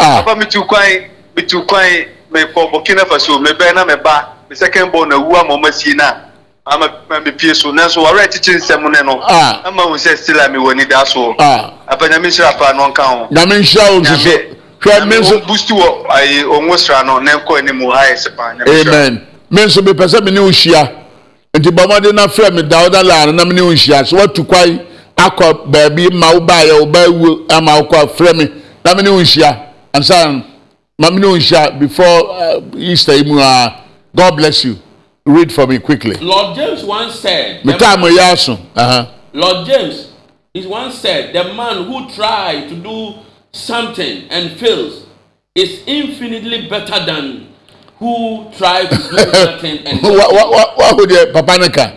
S1: Ah,
S6: papa metu kwan metu kwan mekɔ burkina faso mebɛn na meba me second born awu ama ɔma sie no a ama ma mepie so nanso wɔwerɛ kyekye nsɛm ne no.
S1: Ah.
S6: ama hu sɛ still a mewɔ nida so
S1: Ah.
S6: apanyame nhyira paa no ɔnka ho
S1: nyame nhyira wo nso so hwɛ me nso
S6: busti wɔ ayi ɔnwo sra no na ɛnkɔ anim ha yɛ sɛ paa nyame nhyira.
S1: amen. Me nso mepɛ sɛ me ne wo hyia nti bɔ mmɔden na frɛ me da woda laa no na me ne wo hyia sɛ woatu kwan akɔ baabi ma wo baayɛ wo ba wuo ama wokɔ a frɛ me. Na me ne wo hyia ansa no, ma me ne wo hyia before uh, easter yi mu a god bless you read for me quickly
S2: Lloyd Jones once said, the-
S1: yɛ aso
S2: Lloyd Jones is once said, the man who tries to do something and fails is infinitely better than who tries to do nothing and
S1: wa wa wa wa ho deɛ papa ne ka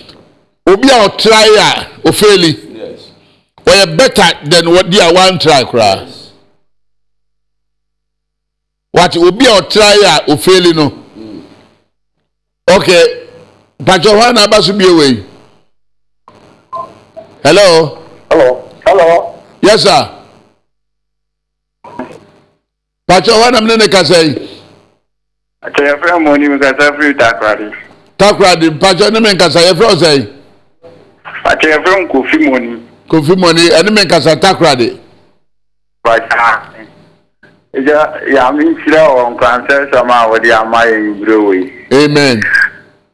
S1: obi a ɔtrae a ofeeli
S2: yes.
S1: wɔyɛ better than wɔdi a one try koraa.
S2: yes.
S1: wate obi a ɔtrae a ofeeli no okay patro hɔ na aba so bie wei hello?
S5: Hello. Hello.
S1: Yes sir. Patro hɔ na mene ne kasa yi
S5: kyerɛfrɛ mu ni mekasa firi takrade
S1: takoradi patro ne me nkasa yɛfrɛ wo sɛ
S5: akyerɛfrɛ mu kofi mu ni
S1: kofi mɔni ɛne me nkasa takoradi
S5: Eja ya mi nkyerɛ wɔn kwankyɛn sɛm a wɔde ama yɛ yibire wɔ yi.
S1: Amen.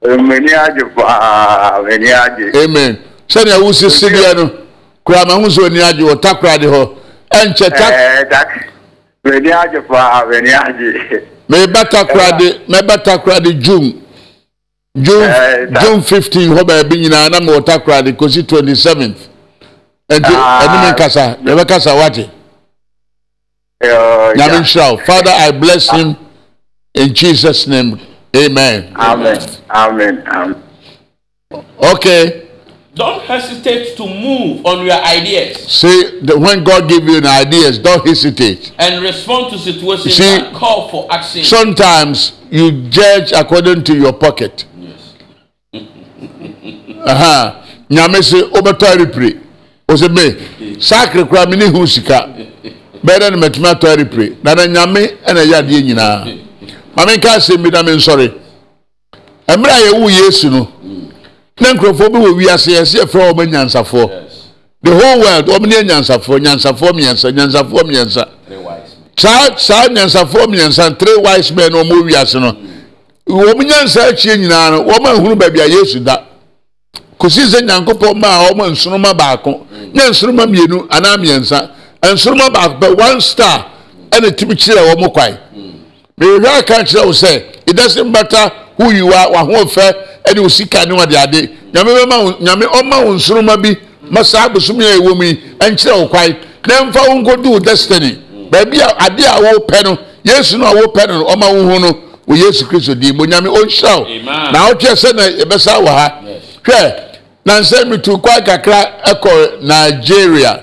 S5: Mmeni agye paa mmeni agye.
S1: Amen. Sɛdeɛ wusi sidiɛ no kura ma ho sɛ oni agye wɔ takura de hɔ ɛnkyɛ tak.
S5: Ɛɛ tak mmeni agye paa mmeni agye.
S1: Mɛba takura eh, de mɛba takura de June June
S5: eh,
S1: June fifteen hɔ baabi nyinaa na mɛ wɔ takura de kosi twenty seventh. Ɛnti ɛnum
S5: ah.
S1: nkasa yɛ bɛ kasa wate.
S5: Ɛɛ,
S1: nyame
S5: ya.
S1: nhyira father i bless him in jesus name. Amen.
S5: Amen. Amen. Amen
S1: okay.
S2: Don't hesitate to move on your ideas.
S1: See the, when god give you an ideas don't hesitate.
S2: And respond to situations
S1: See,
S2: that call for action.
S1: sometimes you judge according to your pocket.
S2: Yes.
S1: aha nyame se wobɛtɔ arepire o sɛ me saa kere koraa me hu sika bɛyɛ dɛ no matumi atɔ arepire na na nyame ɛna ɛyɛ adeɛ nyinaa ma menka asɛm bi na mensɔre mmerɛ a yɛwu yesu no na nkurɔfoɔ bi wɔ wiase yɛsɛ yɛfrɛ wɔn anyansafoɔ
S2: Yes.
S1: the whole world wɔn ne anyansafoɔ nyansafoɔ mmiɛnsa nyansafoɔ mmiɛnsa
S2: wise men.
S1: saa saa nyansafoɔ mmiɛnsa three wise men na wɔn wiase no wɔn nyansa akyie nyinaa no wɔn ahunu baabi a yesu da kòsi sɛ nyankopɔn maa wɔn nsoroma baako. Nyɛ nsoroma mmienu anaa mmiɛnsa nsoroma baako pɛ one star ɛna tumi kyerɛ wɔn kwan mehwɛ aka kyerɛ wo sɛ it doesn't matter who you are w'ahoɔfɛ ɛne wo sika ne wɔde ade nyame bɛma wo nyame ɔma wo nsoroma bi ma saa abosom a ɛwɔ mu yi ɛnkyerɛ wo kwan na mfa wo nkɔdu wo destiny. Baabi a ade a wopɛ no yesu no a wopɛ no ɔma wo ho no wɔ yesu kristo din mu nyame ɔnhyira wo na wotwɛ sɛ na yɛbɛsa wɔ ha. Hwɛ nansɛ metu kwan kakra ɛkɔ nigeria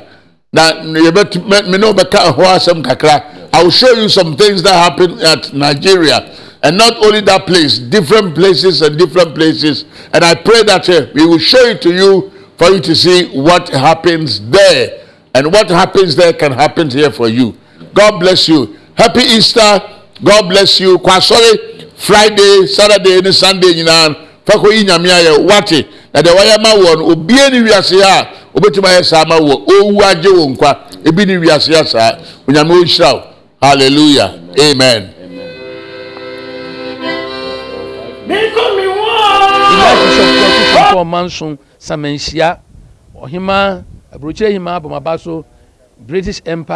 S1: kakra. I will show you some things that happen at nigeria. And not only that place different places and different places. And i pray that uh, we will show it to you for you to see what happens there. And what happens there can happen here for you. God bless you. Happy easter. God bless you. Kwasɔre friday saturday ne sunday ayɛ wate na deɛ wɔyɛ ma wɔ no obie ne wiase a obɛtumi ayɛ saa ma wɔ owu agye wɔ nkwa. Ebi ne wiase a saa. Onyame ɔnhyira wo. Hallelujah. Amen.
S7: Ɔman so Samanhyia Ɔhema Aburokyire Hema Abɔmaba so British Empire.